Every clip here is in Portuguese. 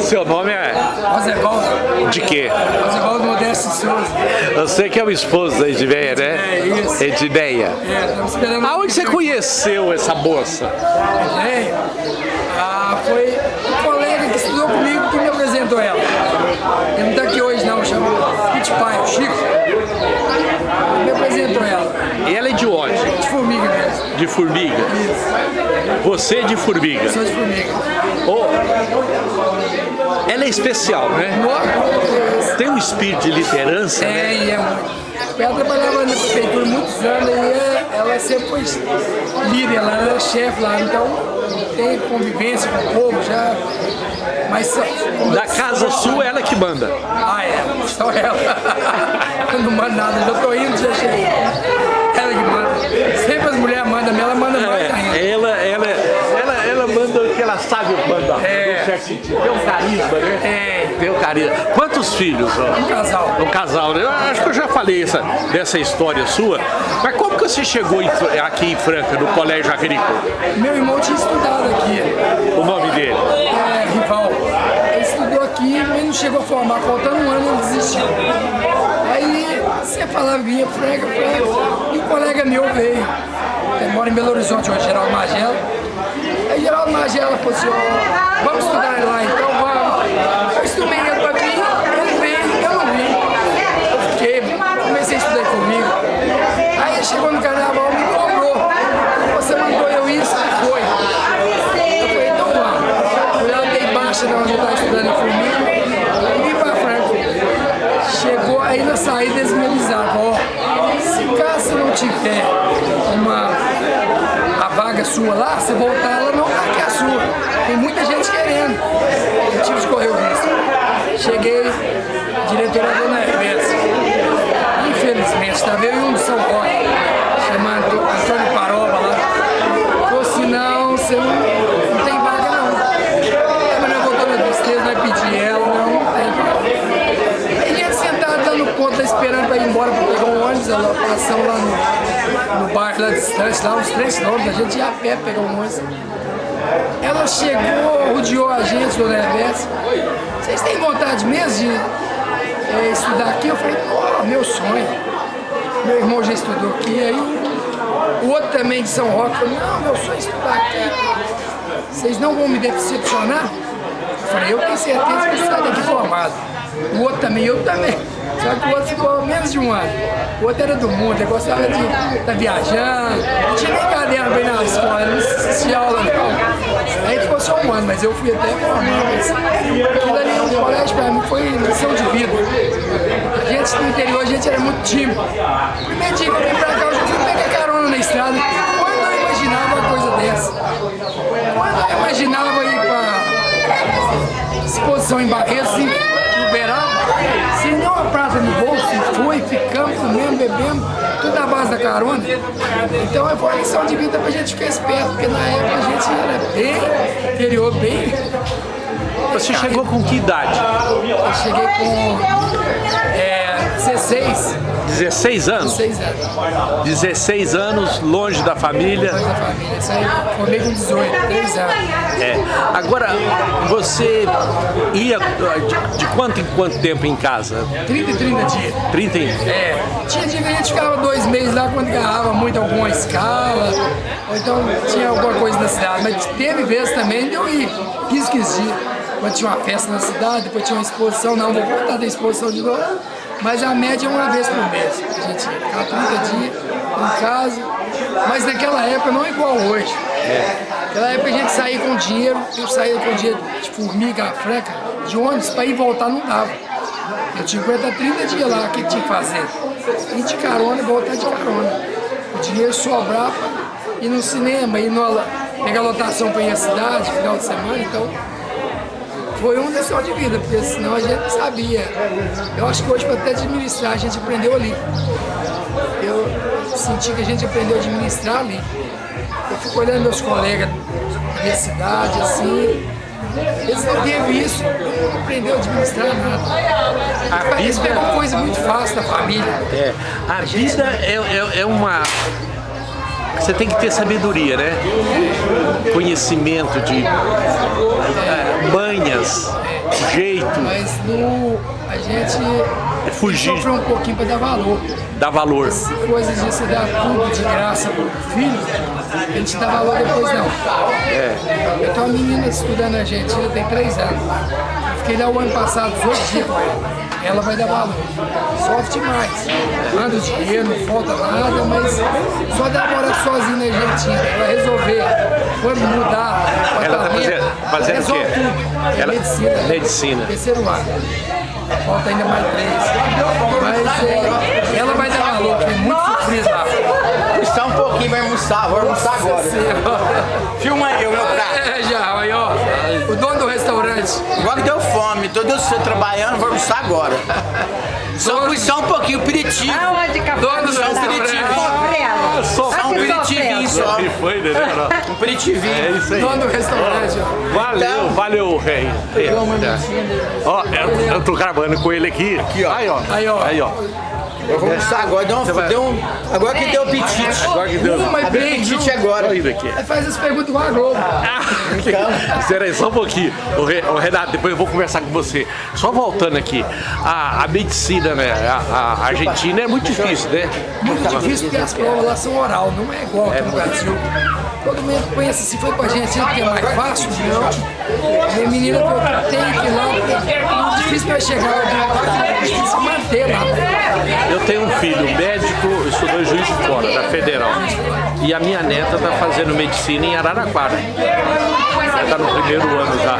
Seu nome é? Rosevaldo. De quê? Rosevaldo Modesto Souza. Você que é o esposo da Edmeia, né? É, isso. Edmeia. É, estamos esperando... Aonde você conheceu essa moça? É, ah, foi um colega que estudou comigo que me apresentou ela. Ele não está aqui hoje não, chama Pit Pai, o Chico. Ele me apresentou ela. E ela é de onde? De formiga mesmo. De Formiga? Isso. Você é de Formiga? Sou de formiga. Oh, ela é especial, né? Tem um espírito de liderança, né? É, e é muito. Ela trabalhava na prefeitura muitos anos e ela sempre foi líder, ela era chefe lá, então tem convivência com o povo já. Mas só- Da casa sua, ela que manda. Ah, é, só ela. Eu não mando nada, já tô indo, já cheguei. Ela que manda. Sempre as mulheres mandam, ela manda mandar. É. no certo sentido. Tem um carisma, né? É, Tem um carisma. Quantos filhos? ó? um casal. Um casal, né? Eu acho que eu já falei essa, dessa história sua. Mas como que você chegou em aqui em Franca, no Colégio Agrícola? Meu irmão tinha estudado aqui, O nome dele? é, rival. Ele estudou aqui, mas não chegou a formar, faltando um ano ele desistiu. Aí você falava, vinha Franca, Franca, e um colega meu veio. Ele mora em Belo Horizonte hoje, Geraldo Magela. Geraldo Magela ó, vamos estudar lá então, vamos. Eu estudei ele pra mim, ele veio, eu não vim. Eu fiquei, comecei a estudar comigo. Aí chegou no carnaval, me cobrou. Você mandou eu isso, foi. Eu falei, então vamos. Fui lá, dei baixa na onde eu estava estudando comigo e vim pra Franca. Chegou aí na saída, eles ó, se caso não tiver sua lá, você voltar, ela não tá aqui a sua. Tem muita gente querendo. Eu tive que correr o risco. Cheguei, diretora Dona Hermes. Infelizmente, estava eu e um de São Roque, chamado Antônio Paroba lá. Falou assim, não, você não, não tem vaga não. É, mas nós voltamos a tristeza, vai pedir ela, não, não tem vaga. Aí ia sentado dando conta, esperando para ir embora para pegar um ônibus, a lotação lá no, no bairro lá distante, lá uns 3 quilômetros, a gente ia a pé pegar um ônibus. Ela chegou, rodeou a gente, dona Hervésia. Vocês têm vontade mesmo de eh, estudar aqui? Eu falei, meu sonho. Meu irmão já estudou aqui, aí o outro também de São Roque falou, não, meu sonho é estudar aqui. Vocês não vão me decepcionar? Eu falei, eu tenho certeza que eu saio daqui formado. O outro também, eu também. Só que o outro ficou menos de um ano. O outro era do mundo, ele gostava de estar viajando. Não tinha nem caderno ir na escola, não assistia aula não. Aí ficou só um ano, mas eu fui até formado. Mas aquilo ali no colégio pra mim foi lição de vida. A gente no interior, a gente era muito tímido. Primeiro dia que eu vim pra cá, eu já fui pegar carona na estrada. Quando eu imaginava uma coisa dessa? Quando eu imaginava ir pra exposição em Barretos, em Uberaba, sem nenhuma prata no bolso, fui, ficamos, comendo, bebendo, tudo na base da carona. Então é uma lição de vida pra gente ficar esperto, porque na época a gente era bem interior, bem. Você chegou com que idade? Eu cheguei com é, 16, 16 anos? 16 anos 16 anos, longe da família. da família. Isso aí, formei com 18, 3 anos. É. Agora, você ia de, de quanto em quanto tempo em casa? 30 e 30 dias. 30 em... É, tinha dia que a gente ficava dois meses lá quando ganhava muito alguma escala, ou então tinha alguma coisa na cidade, mas teve vezes também de eu ir 15, 15 dias, quando tinha uma festa na cidade, depois tinha uma exposição, não, vou voltar da exposição de novo, mas a média é uma vez por mês, a gente ia ficar 30 dias em casa, mas naquela época não é igual hoje. Naquela época a gente saía com dinheiro, eu saía com dinheiro de formiga, franca, de ônibus, para ir voltar não dava. Eu tinha que aguentar 30 dias lá, o que tinha que fazer? Ir de carona e voltar de carona. O dinheiro sobrar pra ir no cinema, ir no, pegar lotação para ir à cidade, final de semana, então foi uma lição de vida, porque senão a gente não sabia. Eu acho que hoje para até administrar a gente aprendeu ali. Eu senti que a gente aprendeu a administrar ali. Eu fico olhando meus colegas da minha cidade, assim, eles não teve isso, não aprendeu a administrar nada. A Eles vida- pegam coisa muito fácil da família. É, a vida é, é, é uma você tem que ter sabedoria, né? Conhecimento de é, manhas, jeito, Mas no, a gente É fugir. sofreu um pouquinho para dar valor. dar valor. Essa coisa de você dar tudo de graça pro filho, a gente dá valor depois não. É. Eu tenho uma menina estudando na Argentina, tem três anos. Fiquei lá o ano passado, 18 dias com ela. Vai dar valor. Sofre demais. Manda o dinheiro, não falta nada, mas só dá morar sozinha na Argentina. Ela resolver, quando mudar Ela tá fazendo- fazendo o quê? tudo. É Ela- medicina. medicina. Terceiro ano. Falta ainda mais três. Mas é, ela vai dar valor, é muito sofrido lá. Só um pouquinho, vai almoçar, vou almoçar agora. Filma aí o meu prato. É, já, restaurante. Agora deu fome, todo você trabalhando, vou almoçar agora. Só, só um pouquinho, aperitivo. Aonde, Capitão? Só um aperitivinho. Só um que aperitivinho só. Foi, entendeu? Um aperitivinho. É isso aí. Dono do restaurante. Valeu, valeu, rei. Ó, eu, eu tô gravando com ele aqui. Aqui, ó. Aí, ó. Aí, ó. Eu vou almoçar agora, deu, uma, vai- deu um, agora que deu apetite. Agora que deu. Uma e apetite agora. Olha aqui. Aí faz as perguntas com a Globo. Espera aí, só um pouquinho. Ô, Re- ô, Renato, depois eu vou conversar com você. Só voltando aqui, a, a medicina, né? A, a Argentina é muito difícil, né? Muito difícil porque as provas lá são oral, não é igual aqui no Brasil. Todo mundo pensa se foi pra Argentina porque é mais fácil, não. Minha menina falou que tem que ir lá, é muito difícil pra chegar lá, é difícil se manter lá. Eu tenho um filho médico, estudou Juiz de Fora, da Federal. E a minha neta está fazendo medicina em Araraquara. Ela está no primeiro ano já.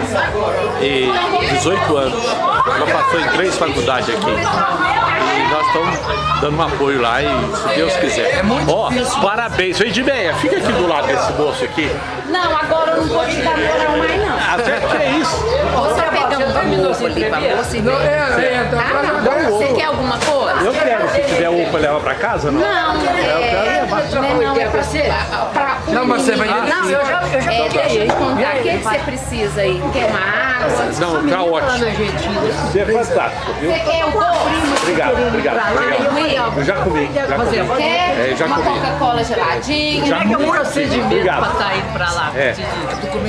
E 18 anos. Ela passou em três faculdades aqui. E nós estamos dando um apoio lá e se Deus quiser. É muito Ó, difícil. parabéns. Vem de meia, fica aqui do lado desse moço aqui. Não, agora eu não vou te dar moral mais não. Ah, que é isso? Você pegando um ovo ali pra você Não, ver. é, é, tá, Ah, não. tá, Você quer alguma coisa? Eu quero, se tiver um para levar para casa, não? Não, é, não, não, é pra você. Pra Não, mas você vai Não, eu já, eu já é, deixa eu te contar. O que, que você precisa aí? Quer uma água? Não, tá ótimo. Você é fantástico, viu? Você quer o? Obrigado, obrigado. obrigado. Eu já comi, já comi. Quer É, já uma. Coca-Cola geladinha? Já comi. procedimento Obrigado. pra estar indo pra lá. É.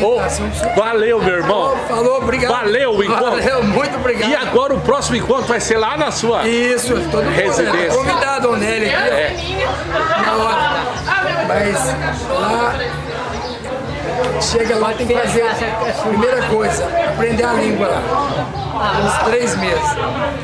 Ô, valeu, meu irmão. Falou, obrigado. Valeu o encontro. Valeu, muito obrigado. E agora o próximo encontro vai ser lá na sua. Isso, todo mundo Residência. convidado, Nelly. É. Na hora. Mas lá, chega lá, tem que fazer a primeira coisa, aprender a língua lá. Uns três meses.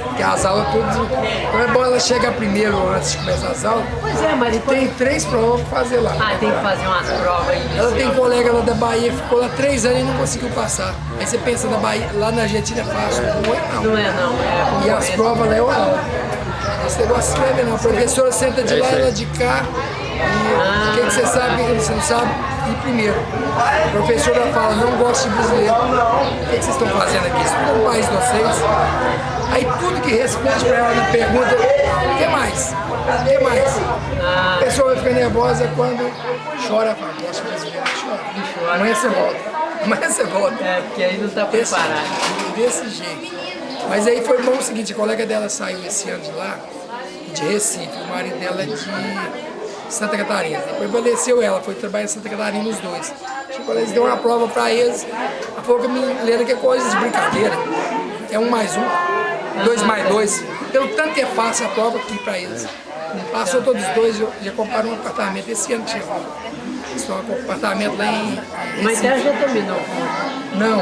Porque as aulas tudo. Então é bom ela chegar primeiro antes de começar as aulas. Pois é, mas E depois... tem três provas pra fazer lá. Ah, tem que fazer umas provas aí. Ela tem colega lá da Bahia, ficou lá três anos e não conseguiu passar. Aí você pensa na Bahia, lá na Argentina é fácil, não é não. Não é não, é E as provas lá é oral. Esse negócio de escrever não. A professora senta de lá, ela de cá. E o que, que você sabe, você não sabe? E primeiro, a professora fala, não gosto de brasileiro. O que, que vocês estão fazendo aqui? Isso tudo é um país de vocês. Aí tudo que responde pra ela na pergunta, o que mais? O que mais? A pessoa vai ficar nervosa quando chora, fala, gosto de brasileiro, chora. Amanhã você volta. Amanhã você volta. É, porque aí não tá Desse, preparado. desse jeito. Mas aí foi bom o seguinte, a colega dela saiu esse ano de lá, de Recife, o marido dela é de Santa Catarina. Depois faleceu ela, foi trabalhar em Santa Catarina os dois. Chegou lá, eles deu uma prova pra eles, ela falou que me lembra que é coisa de brincadeira. É um mais um, dois mais dois. Pelo tanto que é fácil a prova aqui pra eles. Passou todos os dois, já- já compraram um apartamento esse ano chegou. Estão com um apartamento lá em Mas ela já terminou Não,